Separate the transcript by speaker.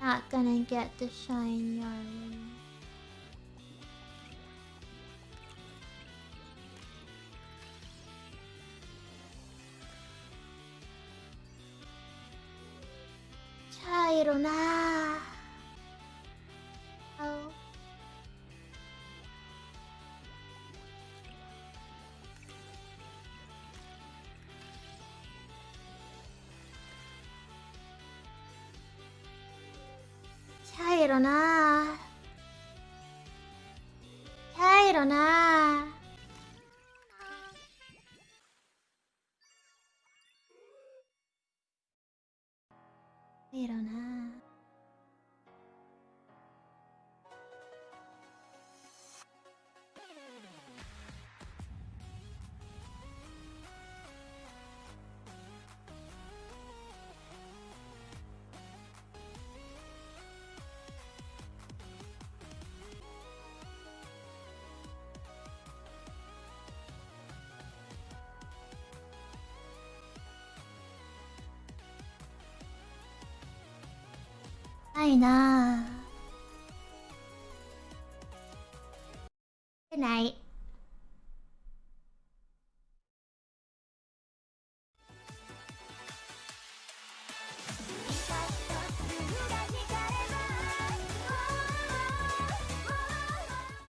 Speaker 1: Not gonna get the shine Yarley. 자 일어나. けどなぁ。やいろなぁ。ろなぁ。ないなぁ。ない。